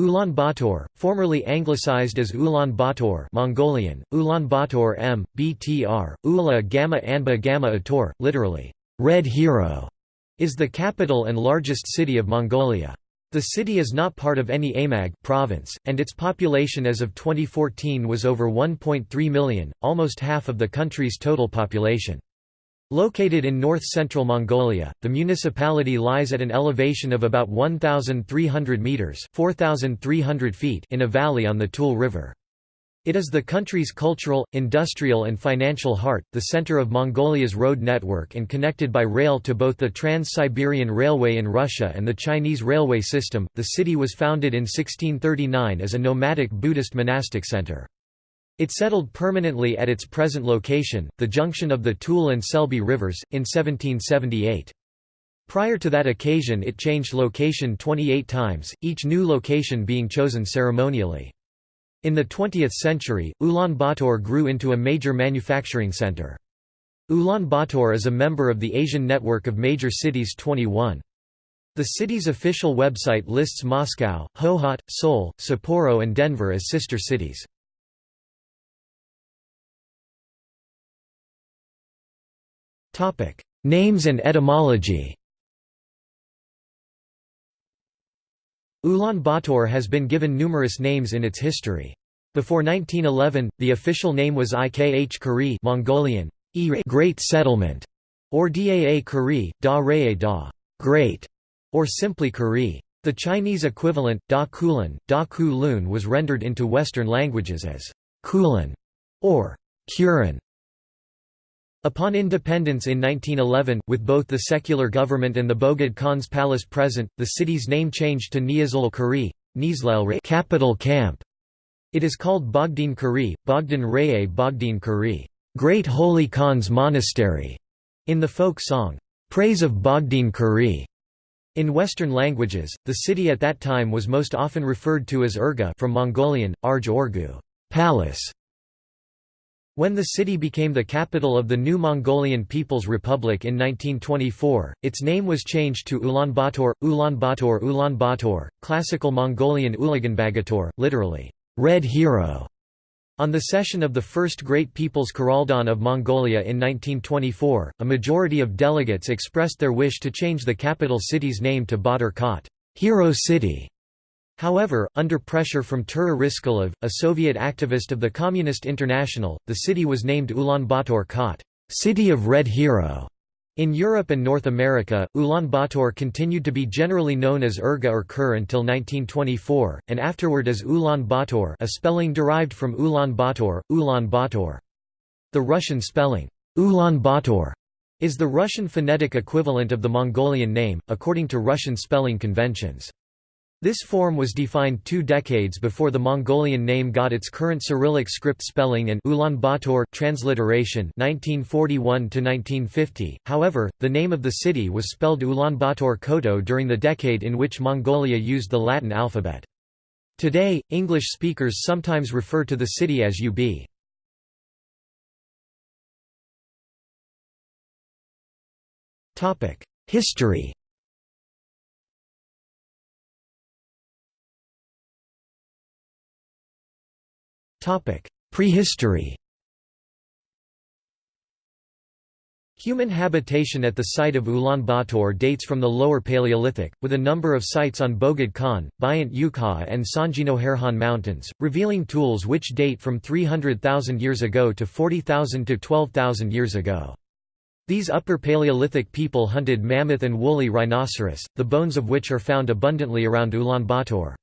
Ulaanbaatar, formerly anglicized as Ulaanbaatar Mongolian, Ulaanbaatar M, BTR, Ula Gamma Anba Gamma Ator, literally, Red Hero, is the capital and largest city of Mongolia. The city is not part of any Amag province, and its population as of 2014 was over 1.3 million, almost half of the country's total population. Located in north-central Mongolia, the municipality lies at an elevation of about 1,300 metres 4,300 feet in a valley on the Tule River. It is the country's cultural, industrial and financial heart, the center of Mongolia's road network and connected by rail to both the Trans-Siberian Railway in Russia and the Chinese railway system. The city was founded in 1639 as a nomadic Buddhist monastic center. It settled permanently at its present location, the junction of the Tule and Selby rivers, in 1778. Prior to that occasion it changed location 28 times, each new location being chosen ceremonially. In the 20th century, Ulaanbaatar grew into a major manufacturing center. Ulaanbaatar is a member of the Asian Network of Major Cities 21. The city's official website lists Moscow, Hohhot, Seoul, Sapporo and Denver as sister cities. Names and etymology Ulaanbaatar has been given numerous names in its history. Before 1911, the official name was Ikh Kari Mongolian, Great Settlement, or Daa Kari, Da Rae Da Great, or simply Kari. The Chinese equivalent, Da Kulin, Da Ku was rendered into Western languages as Kulin or Kurin. Upon independence in 1911, with both the secular government and the Bogd Khan's palace present, the city's name changed to Niazul Kari, capital camp. It is called Bogdin Kari, Bogdan Raye Bogdin Kari, Great Holy Khan's Monastery, in the folk song, Praise of Bogdin Kari. In Western languages, the city at that time was most often referred to as Urga from Mongolian, Arj Orgu, palace, when the city became the capital of the new Mongolian People's Republic in 1924, its name was changed to Ulaanbaatar, Ulaanbaatar Ulaanbaatar, classical Mongolian Ulaganbagator, literally, Red Hero. On the session of the First Great People's Kharaldan of Mongolia in 1924, a majority of delegates expressed their wish to change the capital city's name to Badr Khat, Hero City. However, under pressure from Tura Ryskulov, a Soviet activist of the Communist International, the city was named Ulaanbaatar Khat, City of Red Hero. In Europe and North America, Ulaanbaatar continued to be generally known as Urga or Kur until 1924, and afterward as Ulan Bator a spelling derived from Ulan Bator. The Russian spelling, Ulan Bator, is the Russian phonetic equivalent of the Mongolian name, according to Russian spelling conventions. This form was defined two decades before the Mongolian name got its current Cyrillic script spelling and Ulaanbaatar transliteration 1941 1950. However, the name of the city was spelled Ulaanbaatar Koto during the decade in which Mongolia used the Latin alphabet. Today, English speakers sometimes refer to the city as UB. History Prehistory Human habitation at the site of Ulaanbaatar dates from the Lower Paleolithic, with a number of sites on Bogd Khan, Bayant Ukha and Sanjinoherhan Mountains, revealing tools which date from 300,000 years ago to 40,000 to 12,000 years ago. These Upper Paleolithic people hunted mammoth and woolly rhinoceros, the bones of which are found abundantly around Ulaanbaatar.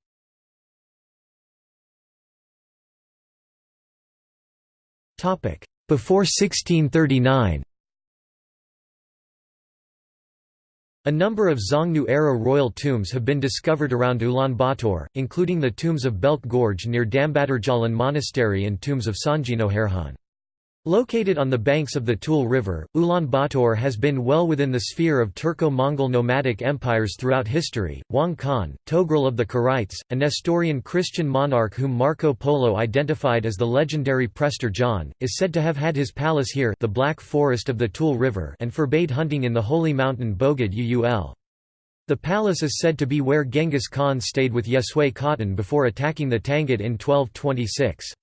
Before 1639 A number of Xiongnu-era royal tombs have been discovered around Ulaanbaatar, including the tombs of Belk Gorge near Dambadarjalan Monastery and tombs of Sanjinoherhan. Located on the banks of the Tule River, Ulaanbaatar has been well within the sphere of Turco-Mongol nomadic empires throughout history. Wang Khan, Togrul of the Keraites, a Nestorian Christian monarch whom Marco Polo identified as the legendary Prester John, is said to have had his palace here the Black Forest of the Tule River and forbade hunting in the holy mountain Bogd Ul. The palace is said to be where Genghis Khan stayed with Yesway Khatan before attacking the Tangut in 1226.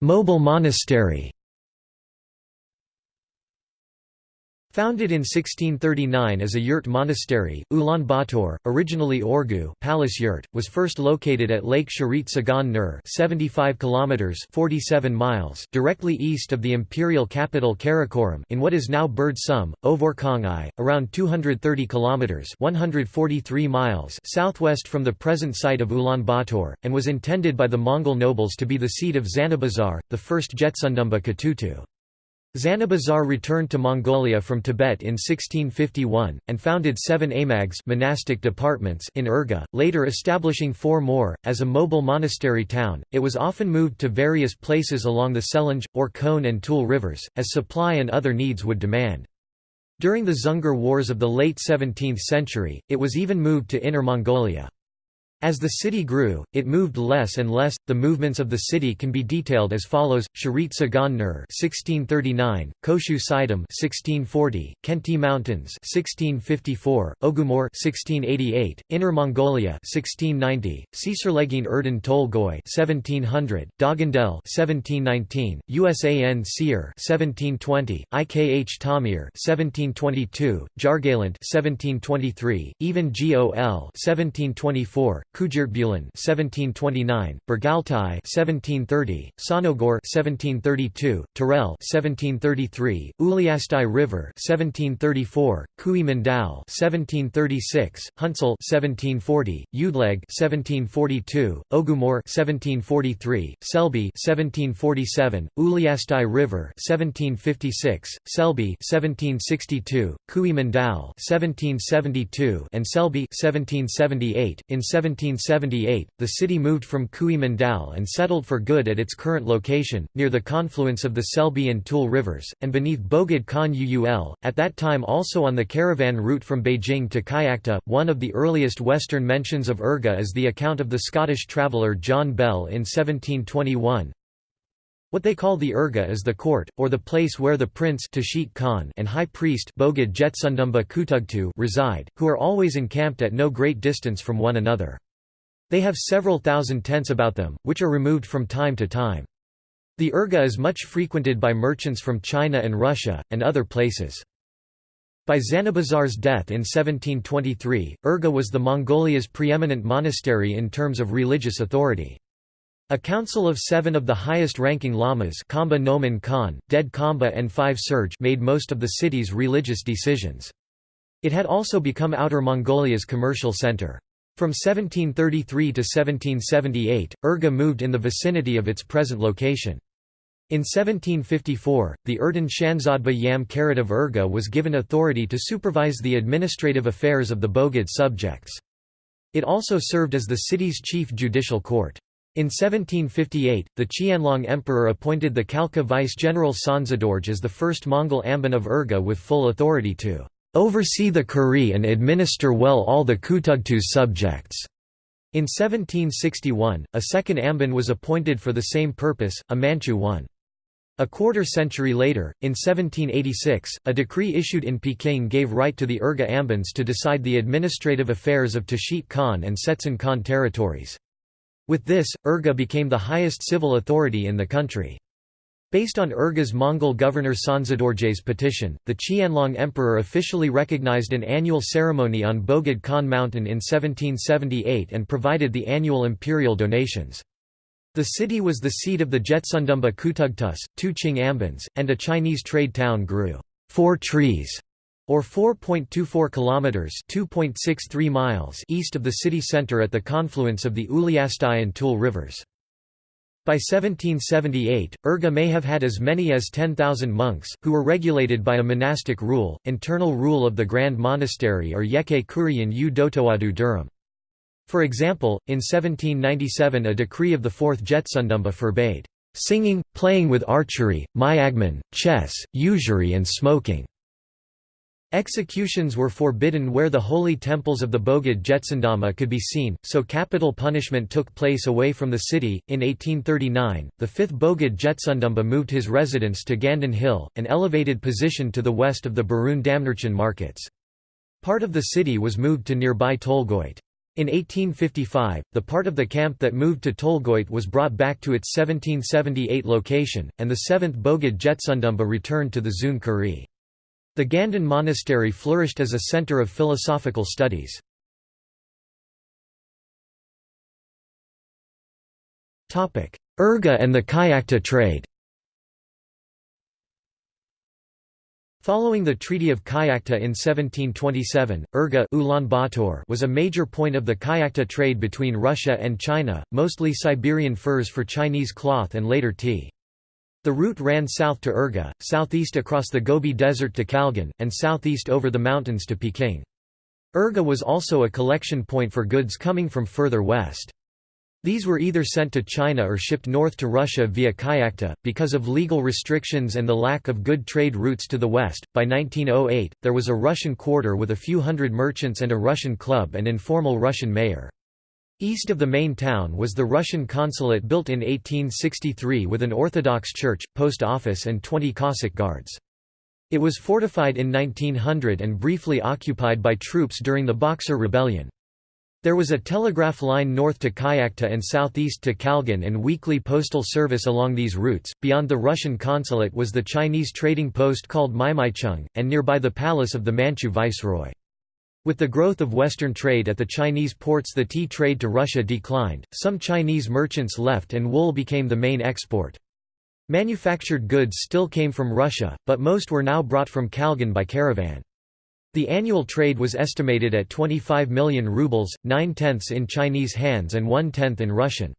Mobile monastery Founded in 1639 as a yurt monastery, Ulaanbaatar, originally Orgu palace yurt, was first located at Lake Sharit Sagan Nur 75 kilometers 47 miles directly east of the imperial capital Karakoram in what is now Bird Sum, Ovorkongai, around 230 kilometers 143 miles southwest from the present site of Ulaanbaatar, and was intended by the Mongol nobles to be the seat of Zanabazar, the first Jetsundamba Katutu. Zanabazar returned to Mongolia from Tibet in 1651, and founded seven amags monastic departments in Urga, later establishing four more. As a mobile monastery town, it was often moved to various places along the Selenge, Orkhon and Tul rivers, as supply and other needs would demand. During the Dzungar Wars of the late 17th century, it was even moved to Inner Mongolia. As the city grew, it moved less and less. The movements of the city can be detailed as follows: Sharit Sagan Nur (1639), Koshu Sidam (1640), Khenti Mountains (1654), Ogumor (1688), Inner Mongolia (1690), Ciserlegin Erden Tolgoi (1700), Dagandel (1719), USAN Seer (1720), IKH Tamir (1722), Jargalant (1723), even GOL (1724). Kujirtbulan 1729, Bergaltai 1730, Sonogor 1732, Terel 1733, Uliastai River 1734, Kui Mandal 1736, Hunsel 1740, Udleg 1742, Ogumor 1743, Selby 1747, Uliastai River 1756, Selby 1762, Kui Mandal 1772 and Selby 1778 in 17 1778, the city moved from Kui Mandal and settled for good at its current location, near the confluence of the Selby and Tul rivers, and beneath Bogd Khan Uul, at that time also on the caravan route from Beijing to Kyakhta. One of the earliest Western mentions of Urga is the account of the Scottish traveller John Bell in 1721. What they call the Urga is the court, or the place where the prince Khan and high priest reside, who are always encamped at no great distance from one another. They have several thousand tents about them, which are removed from time to time. The Urga is much frequented by merchants from China and Russia, and other places. By Zanabazar's death in 1723, Urga was the Mongolia's preeminent monastery in terms of religious authority. A council of seven of the highest-ranking lamas Kamba Noman Khan, Dead Kamba and Five Surge made most of the city's religious decisions. It had also become Outer Mongolia's commercial center. From 1733 to 1778, Urga moved in the vicinity of its present location. In 1754, the Erden Shanzadba Yam Karat of Urga was given authority to supervise the administrative affairs of the Bogd subjects. It also served as the city's chief judicial court. In 1758, the Qianlong Emperor appointed the Khalkha vice-general Sonzadorj as the first Mongol Amban of Urga with full authority to oversee the Kuri and administer well all the Kutugtu's subjects. In 1761, a second Amban was appointed for the same purpose, a Manchu one. A quarter century later, in 1786, a decree issued in Peking gave right to the Urga Ambans to decide the administrative affairs of Tashit Khan and Setsun Khan territories. With this, Urga became the highest civil authority in the country. Based on Urga's Mongol governor Sonzadorje's petition, the Qianlong Emperor officially recognized an annual ceremony on Bogd Khan Mountain in 1778 and provided the annual imperial donations. The city was the seat of the Jetsundamba Kutugtus, two Qing Ambans, and a Chinese trade town grew four trees or 4.24 kilometers (2.63 miles) east of the city center at the confluence of the Uliastai and Tul rivers. By 1778, Urga may have had as many as 10,000 monks, who were regulated by a monastic rule, internal rule of the Grand Monastery or Yeke Kurian u Dotowadu Durham. For example, in 1797 a decree of the Fourth Jetsundamba forbade singing, playing with archery, myagman, chess, usury and smoking. Executions were forbidden where the holy temples of the Bogd Jetsundamba could be seen, so capital punishment took place away from the city. In 1839, the 5th Bogd Jetsundamba moved his residence to Gandon Hill, an elevated position to the west of the Berun Damnarchan markets. Part of the city was moved to nearby Tolgoit. In 1855, the part of the camp that moved to Tolgoit was brought back to its 1778 location, and the 7th Bogd Jetsundamba returned to the Zun Kuri. The Gandon Monastery flourished as a center of philosophical studies. Urga and the Kyakhta trade Following the Treaty of Kyakhta in 1727, Urga was a major point of the Kyakhta trade between Russia and China, mostly Siberian furs for Chinese cloth and later tea. The route ran south to Urga, southeast across the Gobi Desert to Kalgan, and southeast over the mountains to Peking. Urga was also a collection point for goods coming from further west. These were either sent to China or shipped north to Russia via Kyakhta. Because of legal restrictions and the lack of good trade routes to the west, by 1908, there was a Russian quarter with a few hundred merchants and a Russian club and informal Russian mayor. East of the main town was the Russian consulate built in 1863 with an Orthodox church, post office and 20 Cossack guards. It was fortified in 1900 and briefly occupied by troops during the Boxer Rebellion. There was a telegraph line north to Kyakhta and southeast to Kalgan and weekly postal service along these routes. Beyond the Russian consulate was the Chinese trading post called Maimaicheng, and nearby the palace of the Manchu viceroy. With the growth of Western trade at the Chinese ports the tea trade to Russia declined, some Chinese merchants left and wool became the main export. Manufactured goods still came from Russia, but most were now brought from Kalgan by caravan. The annual trade was estimated at 25 million rubles, nine-tenths in Chinese hands and one-tenth in Russian.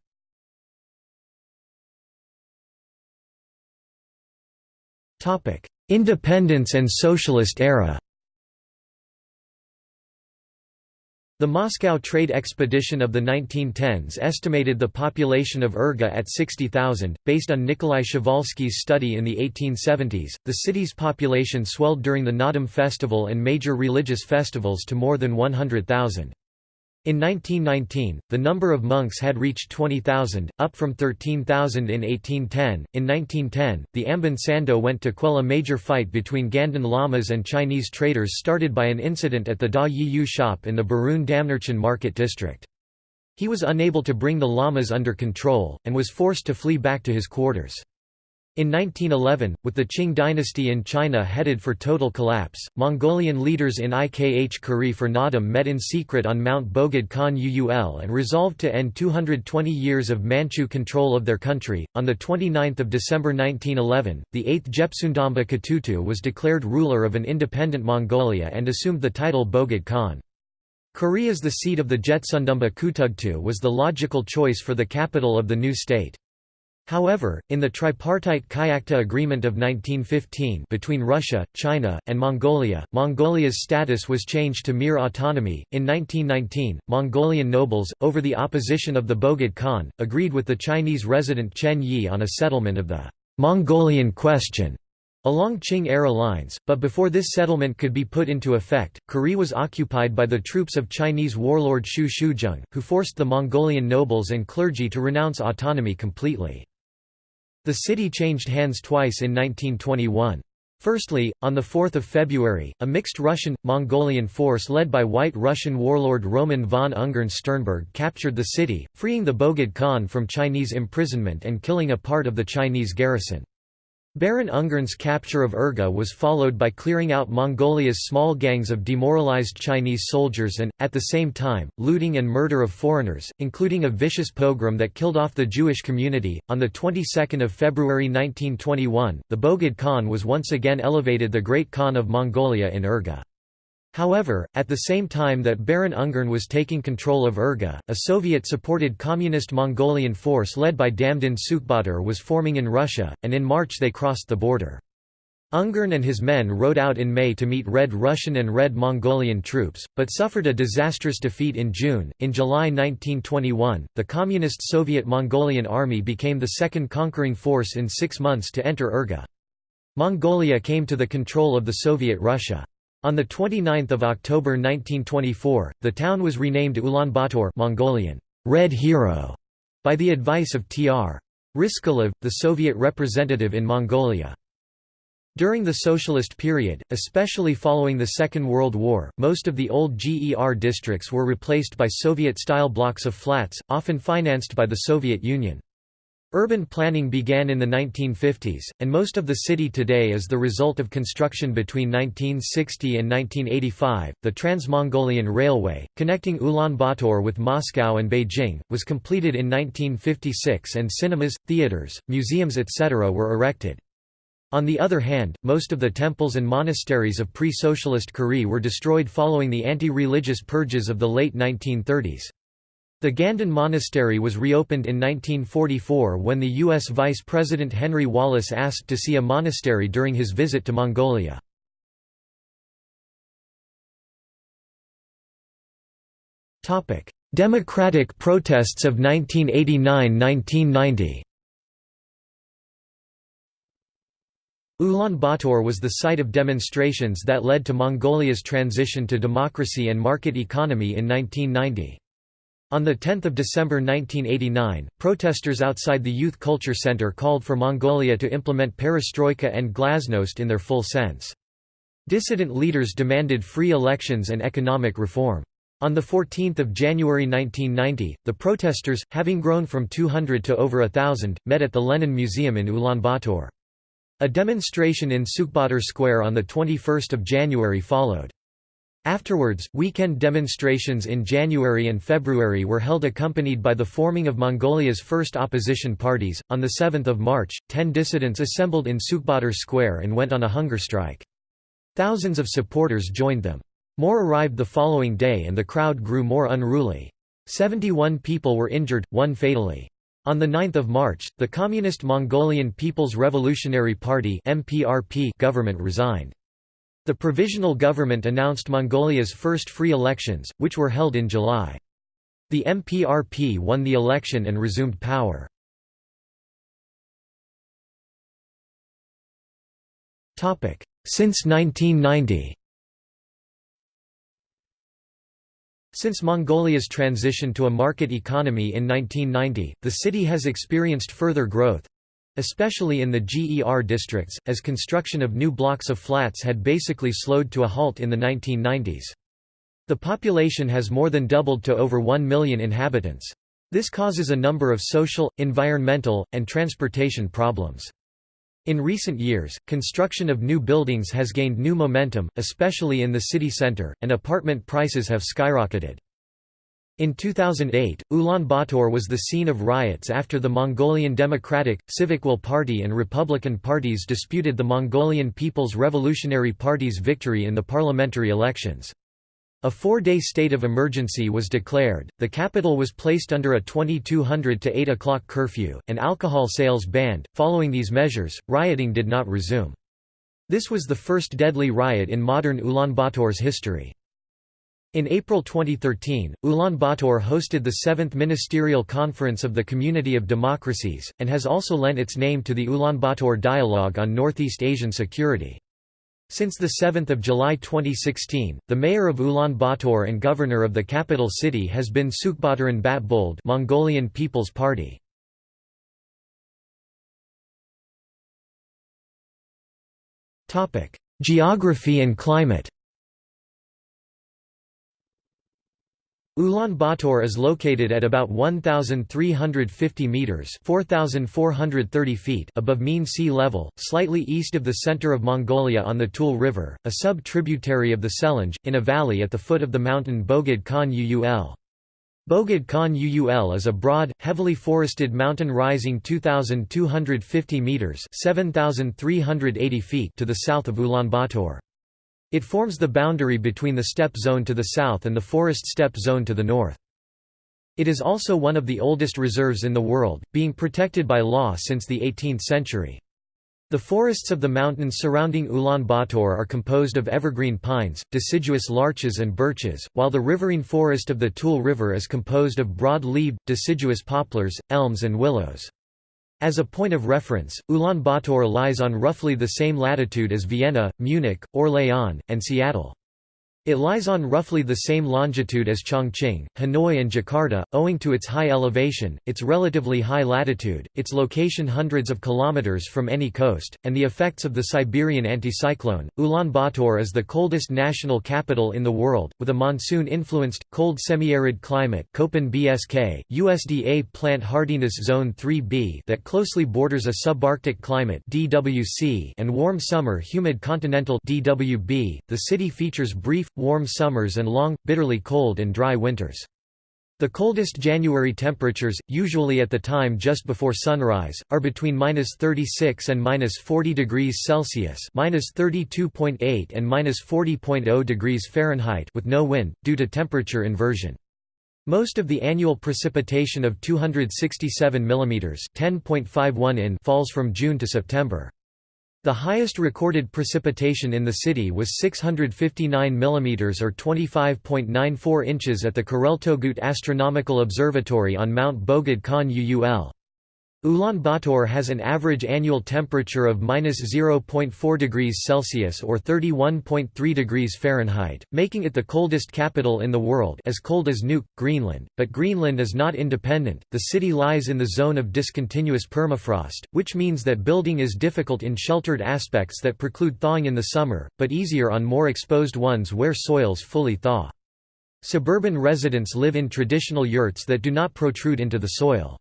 Independence and Socialist era The Moscow trade expedition of the 1910s estimated the population of Urga at 60,000. Based on Nikolai Przewalski's study in the 1870s, the city's population swelled during the Naadam festival and major religious festivals to more than 100,000. In 1919, the number of monks had reached 20,000, up from 13,000 in 1810. In 1910, the Amban Sando went to quell a major fight between Gandon lamas and Chinese traders started by an incident at the Da Yiyu shop in the Berun Damnarchan market district. He was unable to bring the lamas under control, and was forced to flee back to his quarters. In 1911, with the Qing dynasty in China headed for total collapse, Mongolian leaders in Ikh Kuri for Nadam met in secret on Mount Bogd Khan Uul and resolved to end 220 years of Manchu control of their country. On 29 December 1911, the 8th Jepsundamba Katutu was declared ruler of an independent Mongolia and assumed the title Bogd Khan. Kuri as the seat of the Jetsundamba Kutugtu was the logical choice for the capital of the new state. However, in the tripartite Kyakhta Agreement of 1915 between Russia, China, and Mongolia, Mongolia's status was changed to mere autonomy. In 1919, Mongolian nobles, over the opposition of the Bogd Khan, agreed with the Chinese resident Chen Yi on a settlement of the Mongolian question along Qing-era lines, but before this settlement could be put into effect, Kuri was occupied by the troops of Chinese warlord Xu Shuzheng, who forced the Mongolian nobles and clergy to renounce autonomy completely. The city changed hands twice in 1921. Firstly, on 4 February, a mixed Russian-Mongolian force led by White Russian warlord Roman von Ungern Sternberg captured the city, freeing the Bogd Khan from Chinese imprisonment and killing a part of the Chinese garrison. Baron Ungern's capture of Urga was followed by clearing out Mongolia's small gangs of demoralized Chinese soldiers and, at the same time, looting and murder of foreigners, including a vicious pogrom that killed off the Jewish community. On the 22nd of February 1921, the Bogd Khan was once again elevated the Great Khan of Mongolia in Urga. However, at the same time that Baron Ungern was taking control of Urga, a Soviet-supported Communist Mongolian force led by Damdin Sukhbaatar was forming in Russia, and in March they crossed the border. Ungern and his men rode out in May to meet Red Russian and Red Mongolian troops, but suffered a disastrous defeat in June. In July 1921, the Communist Soviet Mongolian Army became the second conquering force in six months to enter Urga. Mongolia came to the control of the Soviet Russia. On 29 October 1924, the town was renamed Ulaanbaatar Mongolian, Red Hero, by the advice of Tr. Ryskulov, the Soviet representative in Mongolia. During the Socialist period, especially following the Second World War, most of the old GER districts were replaced by Soviet-style blocks of flats, often financed by the Soviet Union. Urban planning began in the 1950s, and most of the city today is the result of construction between 1960 and 1985. The Trans-Mongolian Railway, connecting Ulaanbaatar with Moscow and Beijing, was completed in 1956 and cinemas, theaters, museums etc. were erected. On the other hand, most of the temples and monasteries of pre-socialist Kure were destroyed following the anti-religious purges of the late 1930s. The Ganden Monastery was reopened in 1944 when the U.S. Vice President Henry Wallace asked to see a monastery during his visit to Mongolia. Democratic protests of 1989–1990 Ulaanbaatar was the site of demonstrations that led to Mongolia's transition to democracy and market economy in 1990. On 10 December 1989, protesters outside the Youth Culture Center called for Mongolia to implement perestroika and glasnost in their full sense. Dissident leaders demanded free elections and economic reform. On 14 January 1990, the protesters, having grown from 200 to over a thousand, met at the Lenin Museum in Ulaanbaatar. A demonstration in Sukhbaatar Square on 21 January followed. Afterwards, weekend demonstrations in January and February were held accompanied by the forming of Mongolia's first opposition parties. On 7 March, ten dissidents assembled in Sukhbaatar Square and went on a hunger strike. Thousands of supporters joined them. More arrived the following day and the crowd grew more unruly. 71 people were injured, one fatally. On 9 March, the Communist Mongolian People's Revolutionary Party government resigned. The provisional government announced Mongolia's first free elections, which were held in July. The MPRP won the election and resumed power. Since 1990 Since Mongolia's transition to a market economy in 1990, the city has experienced further growth, especially in the GER districts, as construction of new blocks of flats had basically slowed to a halt in the 1990s. The population has more than doubled to over 1 million inhabitants. This causes a number of social, environmental, and transportation problems. In recent years, construction of new buildings has gained new momentum, especially in the city center, and apartment prices have skyrocketed. In 2008, Ulaanbaatar was the scene of riots after the Mongolian Democratic, Civic Will Party and Republican parties disputed the Mongolian People's Revolutionary Party's victory in the parliamentary elections. A four-day state of emergency was declared, the capital was placed under a 2200 to 8 o'clock curfew, and alcohol sales banned. Following these measures, rioting did not resume. This was the first deadly riot in modern Ulaanbaatar's history. In April 2013, Ulaanbaatar hosted the Seventh Ministerial Conference of the Community of Democracies, and has also lent its name to the Ulaanbaatar Dialogue on Northeast Asian Security. Since 7 July 2016, the mayor of Ulaanbaatar and governor of the capital city has been Sukhbaataran Batbold Mongolian People's Party. Geography and climate Ulaanbaatar is located at about 1,350 metres 4,430 feet above mean sea level, slightly east of the centre of Mongolia on the Tule River, a sub-tributary of the Selenge, in a valley at the foot of the mountain Bogd Khan Uul. Bogd Khan Uul is a broad, heavily forested mountain rising 2,250 metres 7,380 feet to the south of Ulaanbaatar. It forms the boundary between the steppe zone to the south and the forest steppe zone to the north. It is also one of the oldest reserves in the world, being protected by law since the 18th century. The forests of the mountains surrounding Ulaanbaatar are composed of evergreen pines, deciduous larches and birches, while the riverine forest of the Tule River is composed of broad-leaved, deciduous poplars, elms and willows. As a point of reference, Ulaanbaatar lies on roughly the same latitude as Vienna, Munich, Orléans, and Seattle. It lies on roughly the same longitude as Chongqing, Hanoi and Jakarta, owing to its high elevation, its relatively high latitude, its location hundreds of kilometers from any coast, and the effects of the Siberian anticyclone. Ulaanbaatar is the coldest national capital in the world, with a monsoon-influenced, cold semi-arid climate Köppen BSK, USDA Plant Hardiness Zone 3b that closely borders a subarctic climate DWC and warm summer humid continental DWB. The city features brief, warm summers and long, bitterly cold and dry winters. The coldest January temperatures, usually at the time just before sunrise, are between -36 and -40 degrees Celsius (-32.8 and -40.0 degrees Fahrenheit) with no wind due to temperature inversion. Most of the annual precipitation of 267 mm (10.51 in) falls from June to September. The highest recorded precipitation in the city was 659 mm or 25.94 inches at the Kurultogut Astronomical Observatory on Mount Bogd Khan Uul. Ulaanbaatar has an average annual temperature of -0.4 degrees Celsius or 31.3 degrees Fahrenheit, making it the coldest capital in the world as cold as Nuuk, Greenland, but Greenland is not independent. The city lies in the zone of discontinuous permafrost, which means that building is difficult in sheltered aspects that preclude thawing in the summer, but easier on more exposed ones where soils fully thaw. Suburban residents live in traditional yurts that do not protrude into the soil.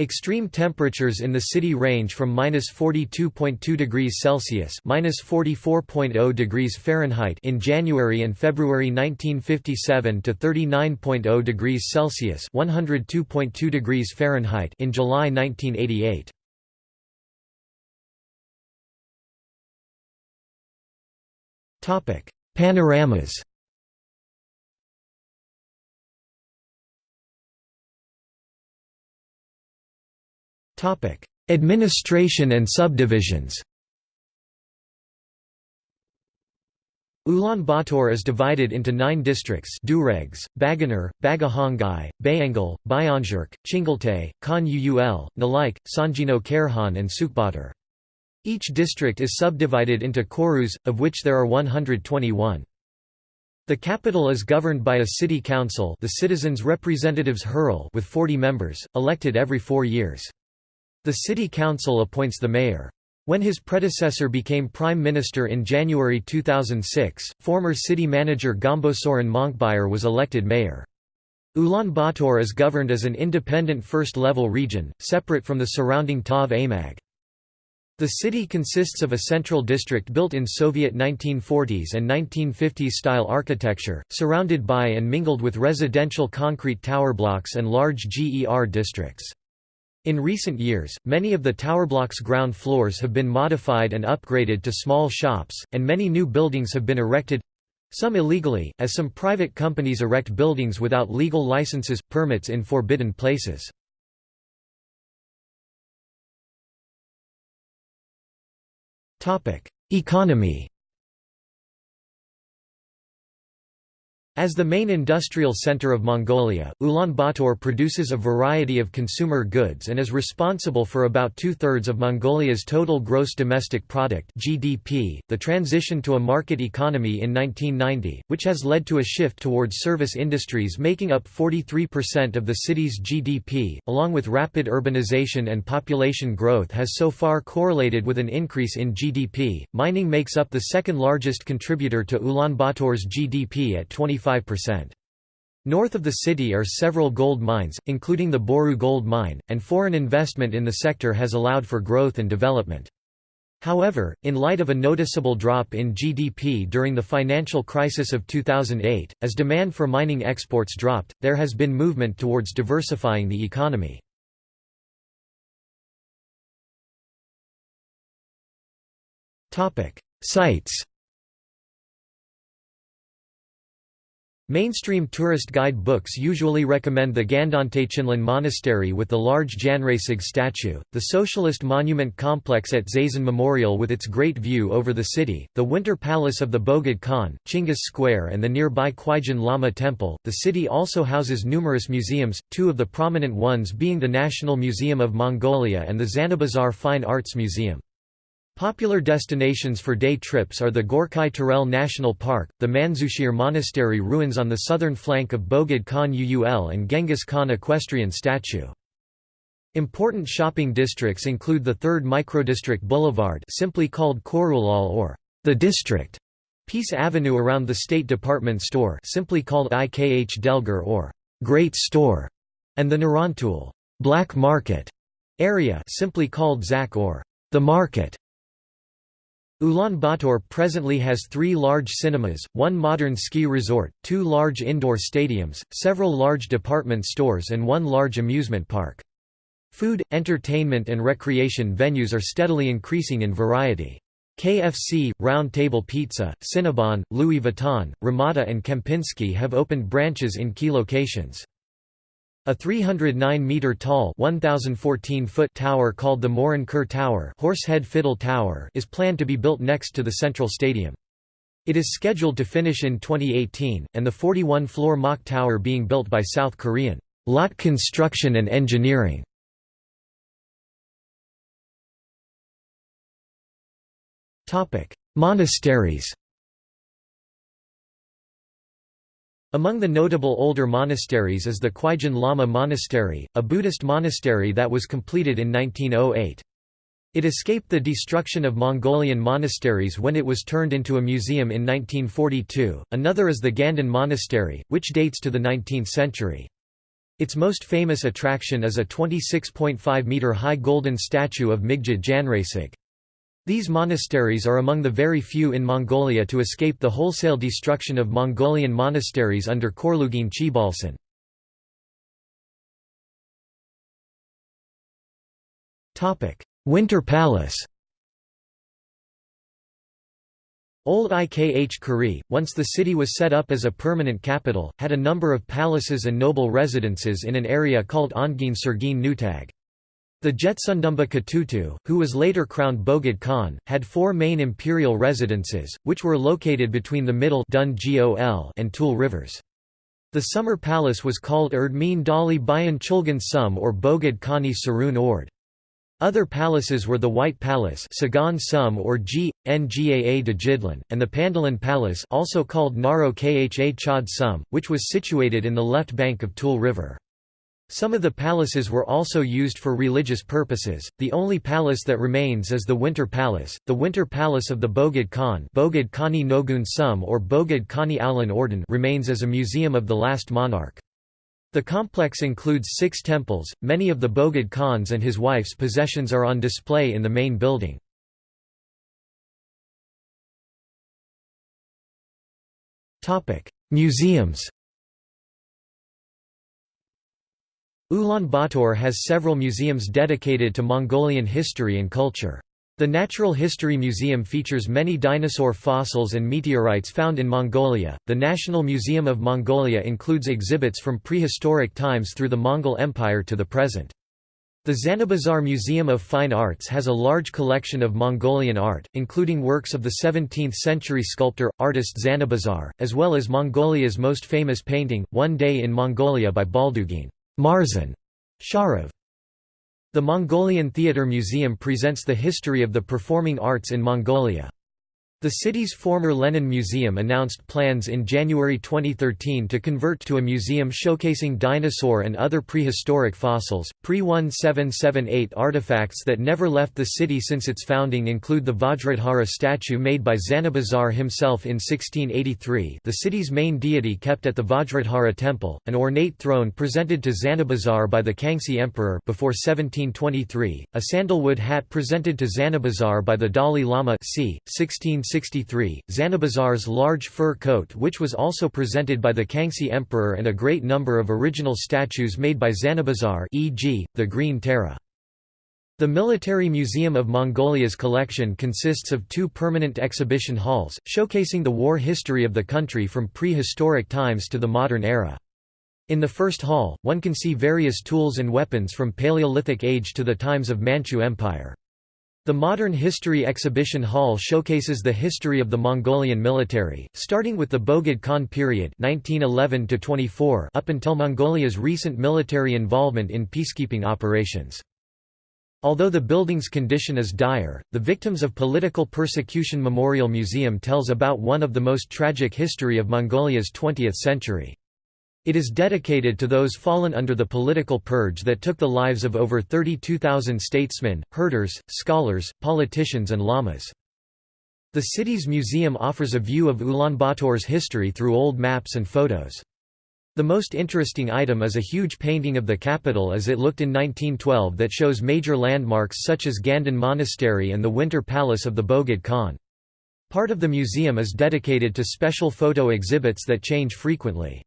Extreme temperatures in the city range from -42.2 degrees Celsius (-44.0 degrees Fahrenheit) in January and February 1957 to 39.0 degrees Celsius (102.2 degrees Fahrenheit) in July 1988. Topic: Panoramas. Topic: Administration and subdivisions. Ulaanbaatar is divided into nine districts Duregs, Baganuur, Bagahongai, Bayangol, Bayanjerk, Chingeltei, Khan Uul, Nalaikh, Sanjino Kerahan and Sukhbaatar. Each district is subdivided into korus, of which there are 121. The capital is governed by a city council the Citizens' Representatives with 40 members, elected every four years. The city council appoints the mayor. When his predecessor became prime minister in January 2006, former city manager Gombosorin Monkbayar was elected mayor. Ulaanbaatar is governed as an independent first-level region, separate from the surrounding Tav Amag. The city consists of a central district built in Soviet 1940s and 1950s style architecture, surrounded by and mingled with residential concrete tower blocks and large GER districts. In recent years, many of the towerblock's ground floors have been modified and upgraded to small shops, and many new buildings have been erected—some illegally, as some private companies erect buildings without legal licenses, permits in forbidden places. Economy As the main industrial center of Mongolia, Ulaanbaatar produces a variety of consumer goods and is responsible for about two-thirds of Mongolia's total gross domestic product (GDP). The transition to a market economy in 1990, which has led to a shift towards service industries making up 43% of the city's GDP, along with rapid urbanization and population growth has so far correlated with an increase in GDP. Mining makes up the second largest contributor to Ulaanbaatar's GDP at 25 25%. North of the city are several gold mines, including the Boroo gold mine, and foreign investment in the sector has allowed for growth and development. However, in light of a noticeable drop in GDP during the financial crisis of 2008, as demand for mining exports dropped, there has been movement towards diversifying the economy. Sites Mainstream tourist guide books usually recommend the Gandantegchinlen Monastery with the large Janraisig statue, the Socialist Monument Complex at Zaisan Memorial with its great view over the city, the Winter Palace of the Bogd Khan, Chinggis Square, and the nearby Choijin Lama Temple. The city also houses numerous museums, two of the prominent ones being the National Museum of Mongolia and the Zanabazar Fine Arts Museum. Popular destinations for day trips are the Gorkhi Terelj National Park, the Manzushir Monastery ruins on the southern flank of Bogd Khan Uul and Genghis Khan equestrian statue. Important shopping districts include the 3rd Microdistrict Boulevard simply called Korulal or the District, Peace Avenue around the State Department Store simply called IKH Delgar or Great Store, and the Narantul Black Market area simply called Zak or the Market. Ulaanbaatar presently has three large cinemas, one modern ski resort, two large indoor stadiums, several large department stores and one large amusement park. Food, entertainment and recreation venues are steadily increasing in variety. KFC, Round Table Pizza, Cinnabon, Louis Vuitton, Ramada and Kempinski have opened branches in key locations. A 309-metre-tall tower called the Morin Khuur Tower, Horsehead Fiddle Tower is planned to be built next to the central stadium. It is scheduled to finish in 2018, and the 41-floor mock Tower being built by South Korean Lot Construction and Engineering. Monasteries Among the notable older monasteries is the Choijin Lama Monastery, a Buddhist monastery that was completed in 1908. It escaped the destruction of Mongolian monasteries when it was turned into a museum in 1942. Another is the Ganden Monastery, which dates to the 19th century. Its most famous attraction is a 26.5 meter high golden statue of Migjid Janraisig. These monasteries are among the very few in Mongolia to escape the wholesale destruction of Mongolian monasteries under Khorloogiin Choibalsan. Winter Palace Old Ikh Kuri, once the city was set up as a permanent capital, had a number of palaces and noble residences in an area called Ongeen Surgeen Nutag. The Jetsundumba Katutu, who was later crowned Bogd Khan, had four main imperial residences, which were located between the middle and Tul rivers. The summer palace was called Erdmeen Dali Bayan Chulgan Sum or Bogd Khani Sarun Ord. Other palaces were the White Palace Sagan Sum or G. Ngaa de and the Pandalan Palace also called Naro Kha Chad Sum, which was situated in the left bank of Tul River. Some of the palaces were also used for religious purposes. The only palace that remains is the Winter Palace, the Winter Palace of the Bogd Khan, Bogd Khani Nogun Sum or Bogd Khani Alan Orden, remains as a museum of the last monarch. The complex includes six temples. Many of the Bogd Khan's and his wife's possessions are on display in the main building. Museums. Ulaanbaatar has several museums dedicated to Mongolian history and culture. The Natural History Museum features many dinosaur fossils and meteorites found in Mongolia. The National Museum of Mongolia includes exhibits from prehistoric times through the Mongol Empire to the present. The Zanabazar Museum of Fine Arts has a large collection of Mongolian art, including works of the 17th-century sculptor, artist Zanabazar, as well as Mongolia's most famous painting, One Day in Mongolia by Baldugin. Marzan Sharov. The Mongolian Theatre Museum presents the history of the performing arts in Mongolia. The city's former Lenin Museum announced plans in January 2013 to convert to a museum showcasing dinosaur and other prehistoric fossils. Pre 1778 artifacts that never left the city since its founding include the Vajradhara statue made by Zanabazar himself in 1683, the city's main deity kept at the Vajradhara temple, an ornate throne presented to Zanabazar by the Kangxi Emperor before 1723, a sandalwood hat presented to Zanabazar by the Dalai Lama c. 16 1863, Zanabazar's large fur coat which was also presented by the Kangxi Emperor and a great number of original statues made by Zanabazar e.g., the Green Tara. The Military Museum of Mongolia's collection consists of two permanent exhibition halls, showcasing the war history of the country from prehistoric times to the modern era. In the first hall, one can see various tools and weapons from Paleolithic age to the times of Manchu Empire. The Modern History Exhibition Hall showcases the history of the Mongolian military, starting with the Bogd Khan period 1911 up until Mongolia's recent military involvement in peacekeeping operations. Although the building's condition is dire, the Victims of Political Persecution Memorial Museum tells about one of the most tragic history of Mongolia's 20th century. It is dedicated to those fallen under the political purge that took the lives of over 32,000 statesmen, herders, scholars, politicians and lamas. The city's museum offers a view of Ulaanbaatar's history through old maps and photos. The most interesting item is a huge painting of the capital as it looked in 1912 that shows major landmarks such as Ganden Monastery and the Winter Palace of the Bogd Khan. Part of the museum is dedicated to special photo exhibits that change frequently.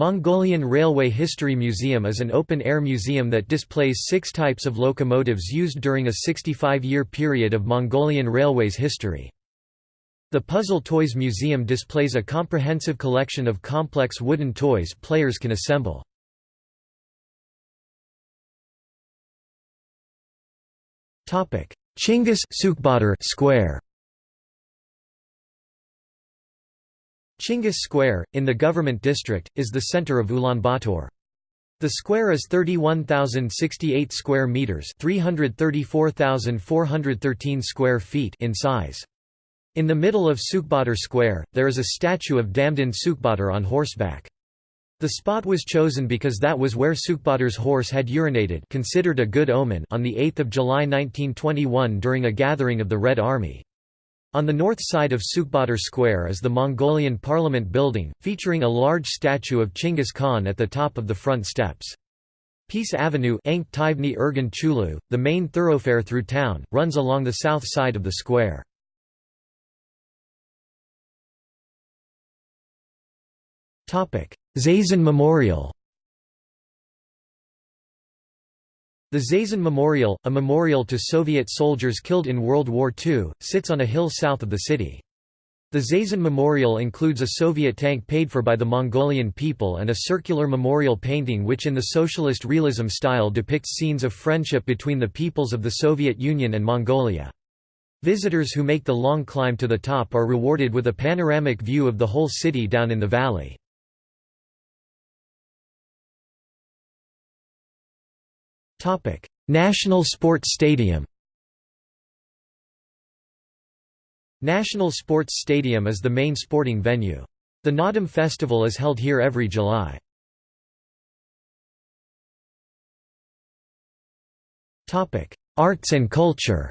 Mongolian Railway History Museum is an open-air museum that displays six types of locomotives used during a 65-year period of Mongolian Railways history. The Puzzle Toys Museum displays a comprehensive collection of complex wooden toys players can assemble. Chinggis Square Chinggis Square, in the government district, is the center of Ulaanbaatar. The square is 31,068 square meters, 334,413 square feet in size. In the middle of Sukhbaatar Square, there is a statue of Damdin Sukhbaatar on horseback. The spot was chosen because that was where Sukhbaatar's horse had urinated considered a good omen on 8 July 1921 during a gathering of the Red Army. On the north side of Sukhbaatar Square is the Mongolian Parliament building, featuring a large statue of Chinggis Khan at the top of the front steps. Peace Avenue the main thoroughfare through town, runs along the south side of the square. Zaisan Memorial The Zaisan Memorial, a memorial to Soviet soldiers killed in World War II, sits on a hill south of the city. The Zaisan Memorial includes a Soviet tank paid for by the Mongolian people and a circular memorial painting which in the socialist realism style depicts scenes of friendship between the peoples of the Soviet Union and Mongolia. Visitors who make the long climb to the top are rewarded with a panoramic view of the whole city down in the valley. Topic: National Sports Stadium. National Sports Stadium is the main sporting venue. The Naadam Festival is held here every July. Topic: Arts and culture.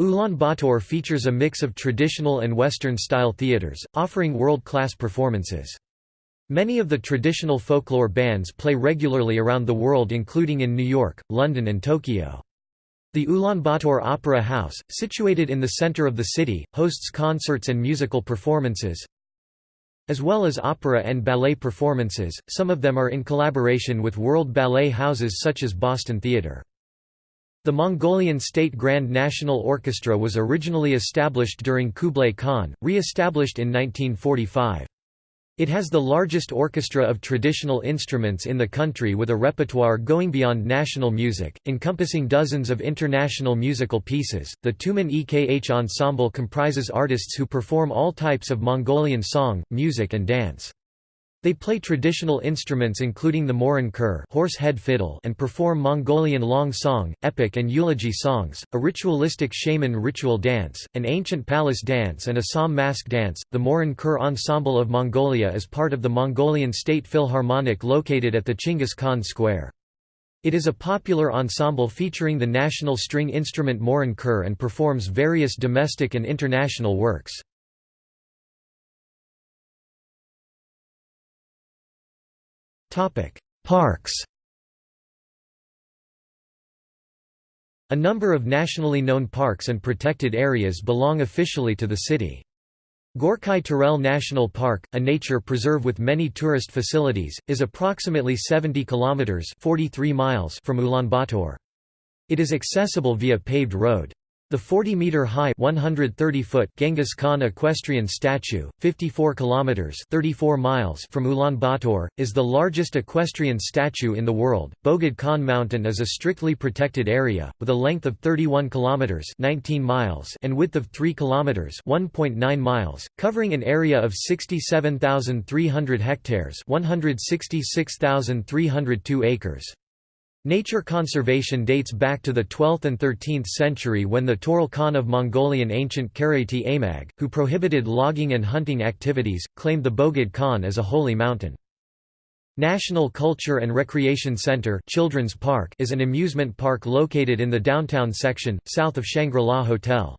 Ulaanbaatar features a mix of traditional and Western-style theaters, offering world-class performances. Many of the traditional folklore bands play regularly around the world including in New York, London and Tokyo. The Ulaanbaatar Opera House, situated in the center of the city, hosts concerts and musical performances, as well as opera and ballet performances, some of them are in collaboration with world ballet houses such as Boston Theatre. The Mongolian State Grand National Orchestra was originally established during Kublai Khan, re-established in 1945. It has the largest orchestra of traditional instruments in the country with a repertoire going beyond national music, encompassing dozens of international musical pieces. The Tumen Ekh ensemble comprises artists who perform all types of Mongolian song, music and dance. They play traditional instruments including the morin khuur horse head fiddle and perform Mongolian long song, epic and eulogy songs, a ritualistic shaman ritual dance, an ancient palace dance and a Tsam mask dance. The Morin Khuur Ensemble of Mongolia is part of the Mongolian State Philharmonic located at the Chinggis Khan Square. It is a popular ensemble featuring the national string instrument morin khuur and performs various domestic and international works. Parks A number of nationally known parks and protected areas belong officially to the city. Gorkhi Terelj National Park, a nature preserve with many tourist facilities, is approximately 70 kilometers (43 miles) from Ulaanbaatar. It is accessible via paved road. The 40-meter-high (130-foot) Genghis Khan equestrian statue, 54 kilometers (34 miles) from Ulaanbaatar, is the largest equestrian statue in the world. Bogd Khan Mountain is a strictly protected area with a length of 31 kilometers (19 miles) and width of 3 kilometers (1.9 miles), covering an area of 67,300 hectares (166,302 acres). Nature conservation dates back to the 12th and 13th century when the Toral Khan of Mongolian ancient Karaiti Amag, who prohibited logging and hunting activities, claimed the Bogd Khan as a holy mountain. National Culture and Recreation Center Children's Park is an amusement park located in the downtown section, south of Shangri-La Hotel.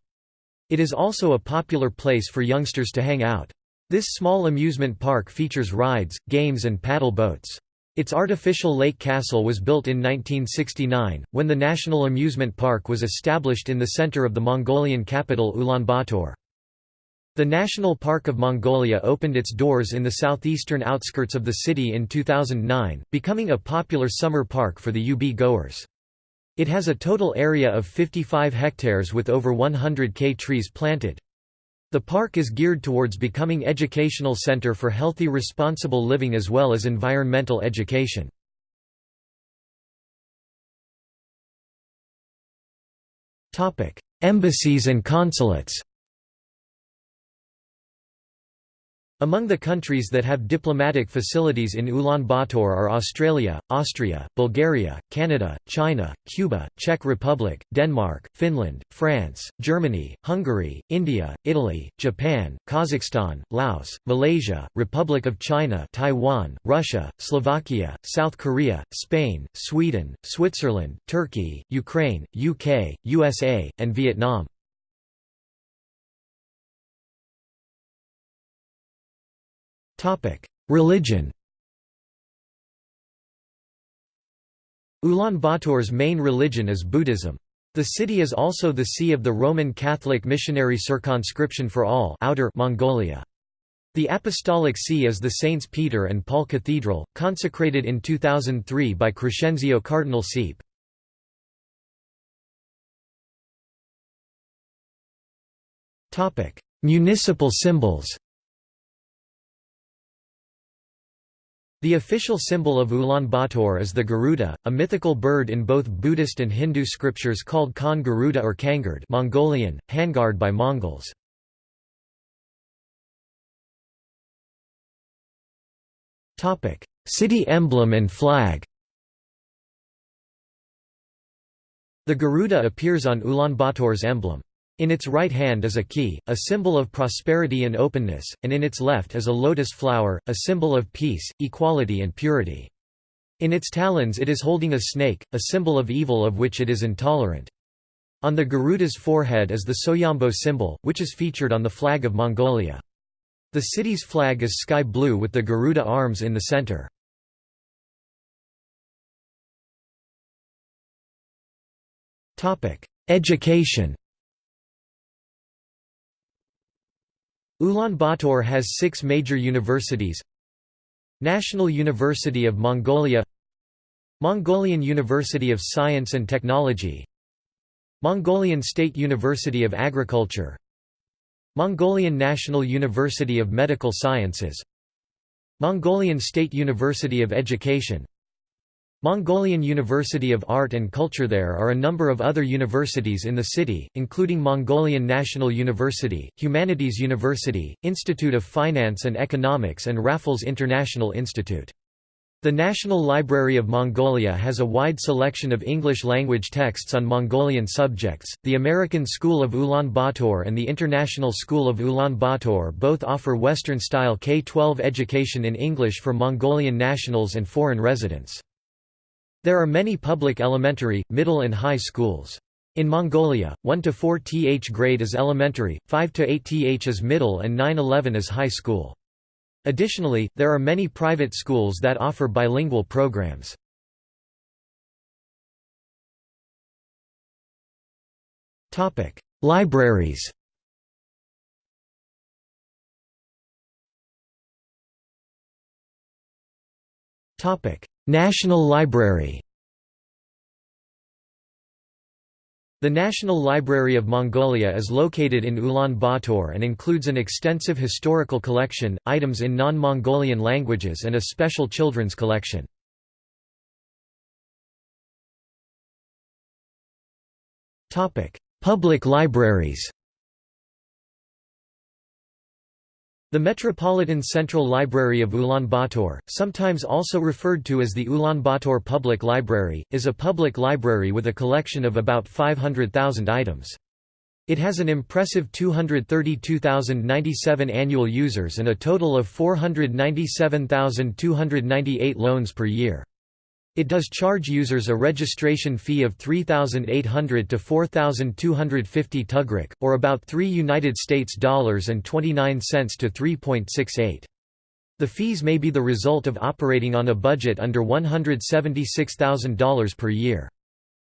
It is also a popular place for youngsters to hang out. This small amusement park features rides, games and paddle boats. Its artificial lake castle was built in 1969, when the National Amusement Park was established in the center of the Mongolian capital Ulaanbaatar. The National Park of Mongolia opened its doors in the southeastern outskirts of the city in 2009, becoming a popular summer park for the UB goers. It has a total area of 55 hectares with over 100 K trees planted. The park is geared towards becoming educational center for healthy responsible living as well as environmental education. Embassies and consulates Among the countries that have diplomatic facilities in Ulaanbaatar are Australia, Austria, Bulgaria, Canada, China, Cuba, Czech Republic, Denmark, Finland, France, Germany, Hungary, India, Italy, Japan, Kazakhstan, Laos, Malaysia, Republic of China Taiwan, Russia, Slovakia, South Korea, Spain, Sweden, Switzerland, Turkey, Ukraine, UK, USA, and Vietnam. Religion Ulaanbaatar's main religion is Buddhism. The city is also the see of the Roman Catholic Missionary Circumscription for All Outer Mongolia. The Apostolic See is the Saints Peter and Paul Cathedral, consecrated in 2003 by Crescenzio Cardinal Sepe. Municipal symbols The official symbol of Ulaanbaatar is the Garuda, a mythical bird in both Buddhist and Hindu scriptures called Khan Garuda or Kangard Mongolian, Hangard by Mongols. City emblem and flag The Garuda appears on Ulaanbaatar's emblem. In its right hand is a key, a symbol of prosperity and openness, and in its left is a lotus flower, a symbol of peace, equality and purity. In its talons it is holding a snake, a symbol of evil of which it is intolerant. On the Garuda's forehead is the Soyombo symbol, which is featured on the flag of Mongolia. The city's flag is sky blue with the Garuda arms in the center. Education Ulaanbaatar has six major universities. National University of Mongolia Mongolian University of Science and Technology Mongolian State University of Agriculture Mongolian National University of Medical Sciences Mongolian State University of Education Mongolian University of Art and Culture There are a number of other universities in the city, including Mongolian National University, Humanities University, Institute of Finance and Economics and Raffles International Institute. The National Library of Mongolia has a wide selection of English-language texts on Mongolian subjects. The American School of Ulaanbaatar and the International School of Ulaanbaatar both offer Western-style K-12 education in English for Mongolian nationals and foreign residents. There are many public elementary, middle and high schools. In Mongolia, 1 to 4 th grade is elementary, 5 to 8 th is middle and 9-11 is high school. Additionally, there are many private schools that offer bilingual programs. Topic: Libraries. Topic: National Library The National Library of Mongolia is located in Ulaanbaatar and includes an extensive historical collection, items in non-Mongolian languages and a special children's collection. Public libraries The Metropolitan Central Library of Ulaanbaatar, sometimes also referred to as the Ulaanbaatar Public Library, is a public library with a collection of about 500,000 items. It has an impressive 232,097 annual users and a total of 497,298 loans per year. It does charge users a registration fee of 3,800 to 4,250 tugrik, or about 3 United States dollars and 29 cents to 3.68. The fees may be the result of operating on a budget under $176,000 per year.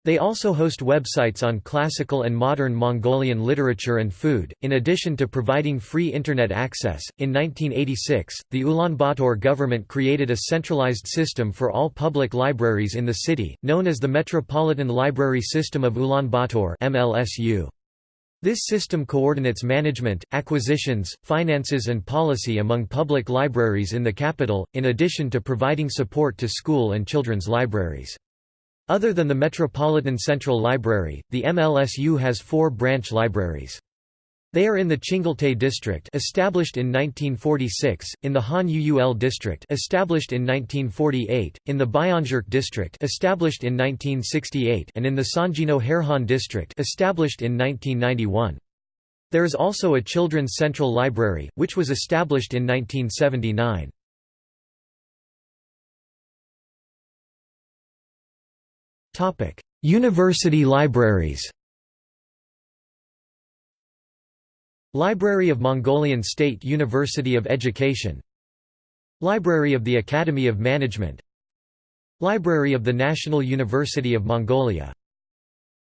They also host websites on classical and modern Mongolian literature and food, in addition to providing free Internet access. In 1986, the Ulaanbaatar government created a centralized system for all public libraries in the city, known as the Metropolitan Library System of Ulaanbaatar. MLSU. This system coordinates management, acquisitions, finances and policy among public libraries in the capital, in addition to providing support to school and children's libraries. Other than the Metropolitan Central Library, the MLSU has four branch libraries. They are in the Chingeltei district established in 1946, in the Khan Uul district established in 1948, in the Bayanzürkh district established in 1968 and in the Songino Khairkhan district established in 1991. There is also a Children's Central Library, which was established in 1979. University libraries Library of Mongolian State University of Education Library of the Academy of Management Library of the National University of Mongolia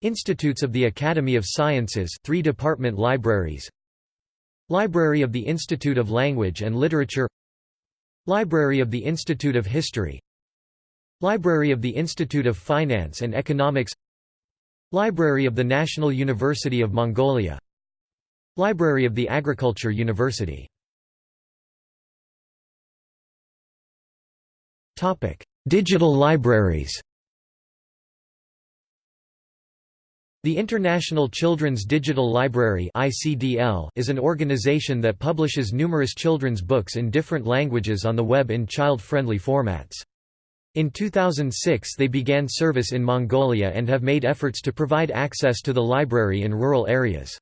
Institutes of the Academy of Sciences three department libraries Library of the Institute of Language and Literature Library of the Institute of History Library of the Institute of Finance and Economics Library of the National University of Mongolia Library of the Agriculture University Digital libraries The International Children's Digital Library is an organization that publishes numerous children's books in different languages on the web in child-friendly formats. In 2006 they began service in Mongolia and have made efforts to provide access to the library in rural areas.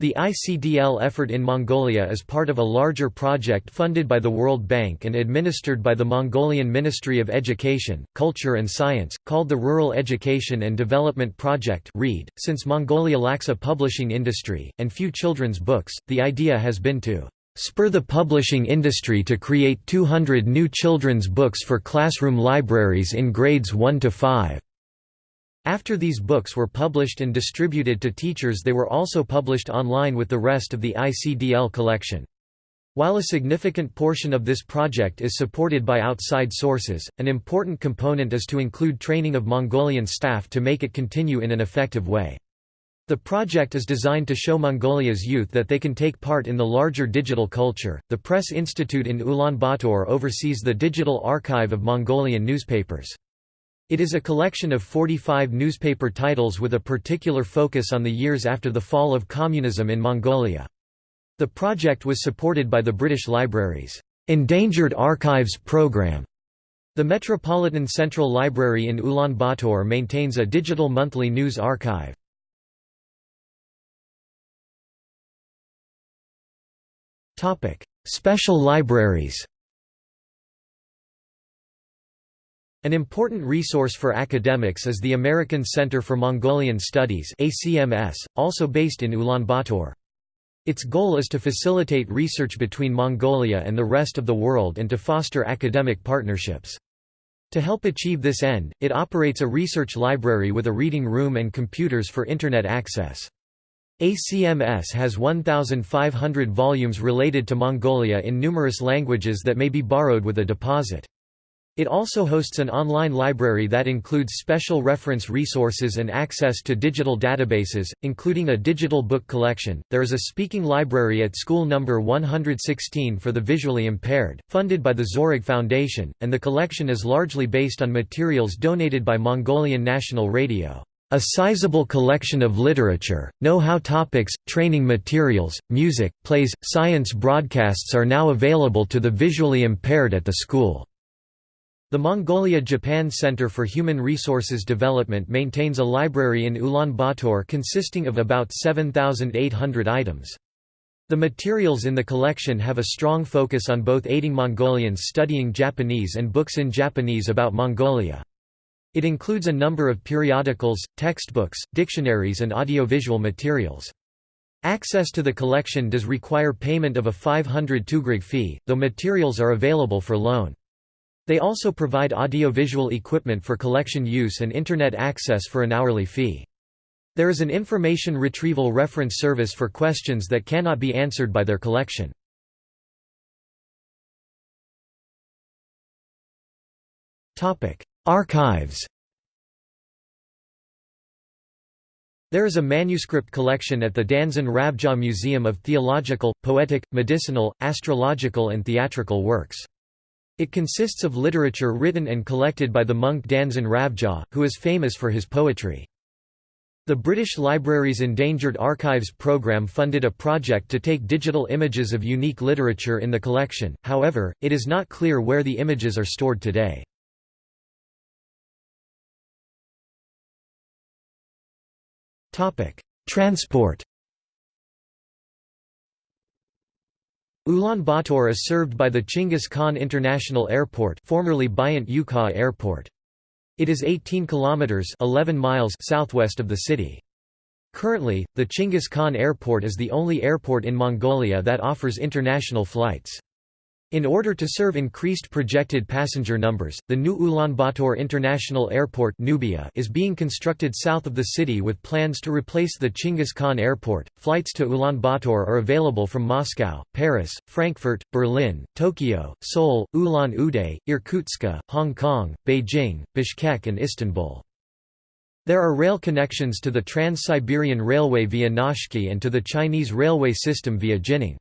The ICDL effort in Mongolia is part of a larger project funded by the World Bank and administered by the Mongolian Ministry of Education, Culture and Science, called the Rural Education and Development Project .Since Mongolia lacks a publishing industry, and few children's books, the idea has been to spur the publishing industry to create 200 new children's books for classroom libraries in grades 1 to 5. After these books were published and distributed to teachers they were also published online with the rest of the ICDL collection. While a significant portion of this project is supported by outside sources, an important component is to include training of Mongolian staff to make it continue in an effective way. The project is designed to show Mongolia's youth that they can take part in the larger digital culture. The Press Institute in Ulaanbaatar oversees the digital archive of Mongolian newspapers. It is a collection of 45 newspaper titles with a particular focus on the years after the fall of communism in Mongolia. The project was supported by the British Library's Endangered Archives Programme. The Metropolitan Central Library in Ulaanbaatar maintains a digital monthly news archive. Topic: Special libraries. An important resource for academics is the American Center for Mongolian Studies (ACMS), also based in Ulaanbaatar. Its goal is to facilitate research between Mongolia and the rest of the world and to foster academic partnerships. To help achieve this end, it operates a research library with a reading room and computers for Internet access. ACMS has 1,500 volumes related to Mongolia in numerous languages that may be borrowed with a deposit. It also hosts an online library that includes special reference resources and access to digital databases, including a digital book collection. There is a speaking library at school number 116 for the visually impaired, funded by the Zorig Foundation, and the collection is largely based on materials donated by Mongolian National Radio. A sizable collection of literature, know-how topics, training materials, music, plays, science broadcasts are now available to the visually impaired at the school. The Mongolia-Japan Center for Human Resources Development maintains a library in Ulaanbaatar consisting of about 7,800 items. The materials in the collection have a strong focus on both aiding Mongolians studying Japanese and books in Japanese about Mongolia. It includes a number of periodicals, textbooks, dictionaries and audiovisual materials. Access to the collection does require payment of a 500 tugreg fee, though materials are available for loan. They also provide audiovisual equipment for collection use and Internet access for an hourly fee. There is an information retrieval reference service for questions that cannot be answered by their collection. Archives There is a manuscript collection at the Danzan Ravjaa Museum of Theological, Poetic, Medicinal, Astrological and Theatrical Works. It consists of literature written and collected by the monk Danzan Ravjaa, who is famous for his poetry. The British Library's Endangered Archives programme funded a project to take digital images of unique literature in the collection, however, it is not clear where the images are stored today. Transport Ulaanbaatar is served by the Chinggis Khan International Airport formerly Buyant Ukhaa Airport. It is 18 kilometers 11 miles southwest of the city. Currently, the Chinggis Khan Airport is the only airport in Mongolia that offers international flights. In order to serve increased projected passenger numbers, the new Ulaanbaatar International Airport Nubia is being constructed south of the city with plans to replace the Chinggis Khan Airport. Flights to Ulaanbaatar are available from Moscow, Paris, Frankfurt, Berlin, Tokyo, Seoul, Ulan-Ude, Irkutsk, Hong Kong, Beijing, Bishkek and Istanbul. There are rail connections to the Trans-Siberian Railway via Naushki and to the Chinese railway system via Jining.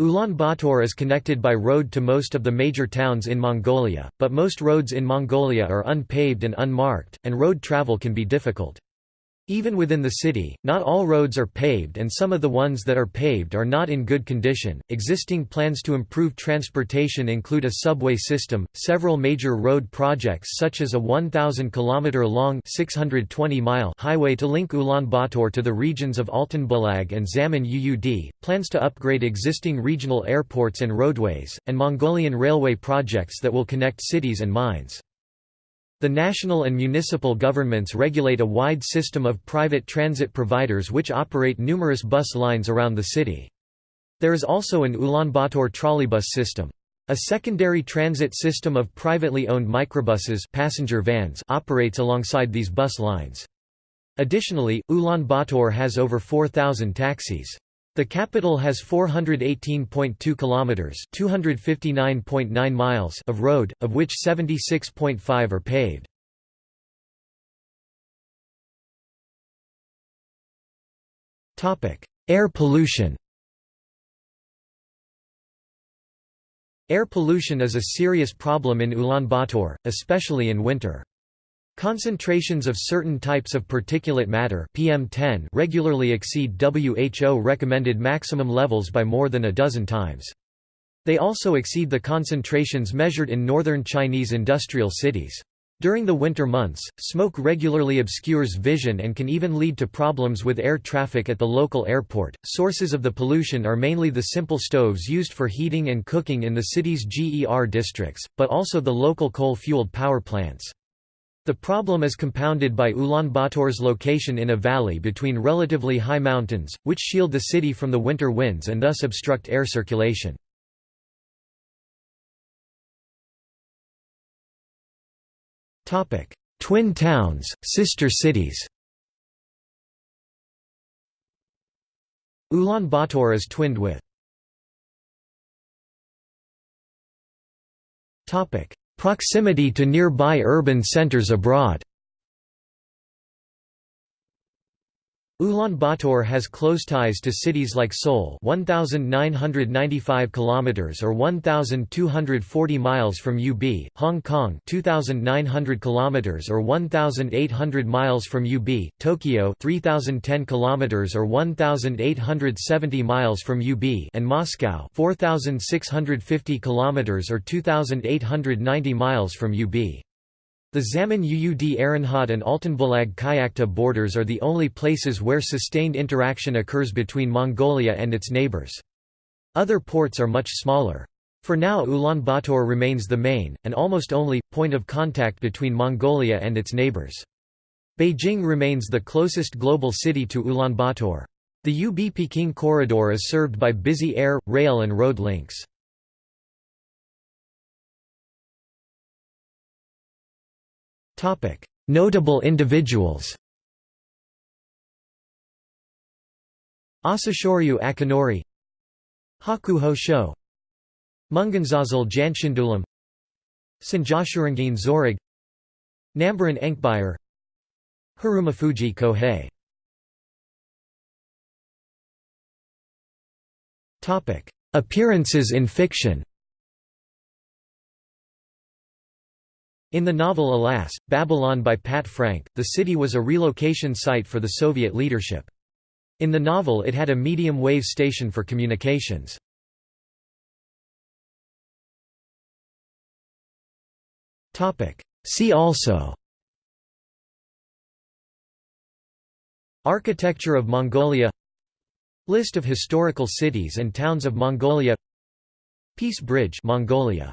Ulaanbaatar is connected by road to most of the major towns in Mongolia, but most roads in Mongolia are unpaved and unmarked, and road travel can be difficult. Even within the city, not all roads are paved and some of the ones that are paved are not in good condition. Existing plans to improve transportation include a subway system, several major road projects such as a 1000 km long 620 mile highway to link Ulaanbaatar to the regions of Altanbulag and Zaman Uud, plans to upgrade existing regional airports and roadways, and Mongolian railway projects that will connect cities and mines. The national and municipal governments regulate a wide system of private transit providers which operate numerous bus lines around the city. There is also an Ulaanbaatar trolleybus system. A secondary transit system of privately owned microbuses passenger vans operates alongside these bus lines. Additionally, Ulaanbaatar has over 4,000 taxis. The capital has 418.2 kilometers, 259.9 miles of road, of which 76.5 are paved. Topic: Air pollution. Air pollution is a serious problem in Ulaanbaatar, especially in winter. Concentrations of certain types of particulate matter PM10 regularly exceed WHO recommended maximum levels by more than a dozen times. They also exceed the concentrations measured in northern Chinese industrial cities. During the winter months, smoke regularly obscures vision and can even lead to problems with air traffic at the local airport. Sources of the pollution are mainly the simple stoves used for heating and cooking in the city's GER districts, but also the local coal fueled power plants. The problem is compounded by Ulaanbaatar's location in a valley between relatively high mountains, which shield the city from the winter winds and thus obstruct air circulation. Twin towns, sister cities Ulaanbaatar is twinned with Proximity to nearby urban centers abroad Ulaanbaatar has close ties to cities like Seoul 1995 kilometers or 1240 miles from UB, Hong Kong 2900 kilometers or 1800 miles from UB, Tokyo 3010 kilometers or 1870 miles from UB and Moscow 4650 kilometers or 2890 miles from UB. The Zaman Uud Aranhad and Altanbulag Kyakhta borders are the only places where sustained interaction occurs between Mongolia and its neighbors. Other ports are much smaller. For now Ulaanbaatar remains the main, and almost only, point of contact between Mongolia and its neighbors. Beijing remains the closest global city to Ulaanbaatar. The UB-Peking corridor is served by busy air, rail and road links. Notable individuals. Asashoryu Akinori Hakuho Sho Munganzazal Janshindulam Sanjaasürengiin Zorig Nambaryn Enkhbayar Harumafuji Kohei Appearances in fiction In the novel Alas, Babylon by Pat Frank, the city was a relocation site for the Soviet leadership. In the novel it had a medium-wave station for communications. See also Architecture of Mongolia List of historical cities and towns of Mongolia Peace Bridge Mongolia